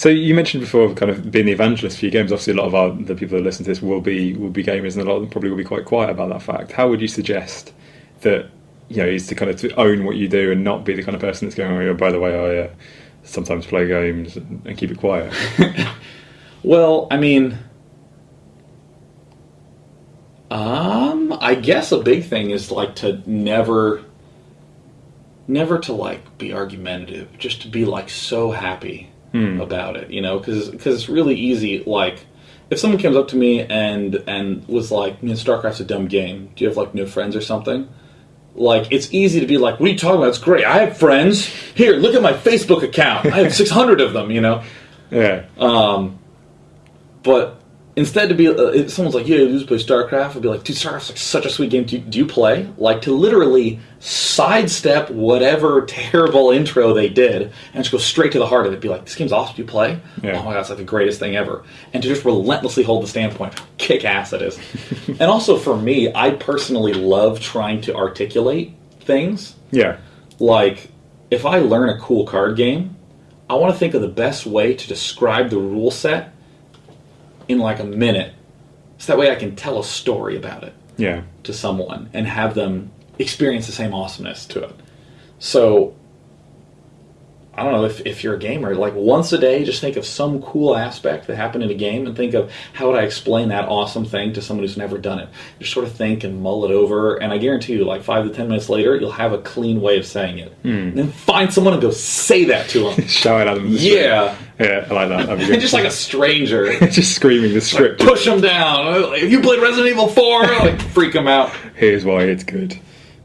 So you mentioned before, kind of being the evangelist for your games. Obviously, a lot of our the people that listen to this will be will be gamers, and a lot of them probably will be quite quiet about that fact. How would you suggest that you know is to kind of to own what you do and not be the kind of person that's going, oh, by the way, I uh, sometimes play games and, and keep it quiet. Well, I mean, um, I guess a big thing is like to never, never to like be argumentative, just to be like so happy about it, you know, because because it's really easy. Like, if someone comes up to me and and was like, "Man, StarCraft's a dumb game. Do you have like no friends or something?" Like, it's easy to be like, "What are you talking about? It's great. I have friends. Here, look at my Facebook account. I have six hundred of them." You know. yeah, Um, But instead, to be uh, someone's like, "Yeah, you just play StarCraft," I'd be like, "Dude, StarCraft's like such a sweet game. Do you, do you play?" Like to literally sidestep whatever terrible intro they did and just go straight to the heart of it. Be like, "This game's awesome. Do you play? Yeah. Oh my god, it's like the greatest thing ever." And to just relentlessly hold the standpoint, kick ass it is. and also for me, I personally love trying to articulate things yeah, like if I learn a cool card game, I want to think of the best way to describe the rule set in like a minute. So that way I can tell a story about it yeah, to someone and have them experience the same awesomeness to it. So I don't know if, if you're a gamer, like once a day, just think of some cool aspect that happened in a game and think of how would I explain that awesome thing to someone who's never done it. Just sort of think and mull it over, and I guarantee you, like five to ten minutes later, you'll have a clean way of saying it. Hmm. And then find someone and go say that to them. shout it at them. the yeah. yeah, I like that. And good. just like a stranger. just screaming the script. Push them down. If you played Resident Evil 4, like freak them out. Here's why it's good.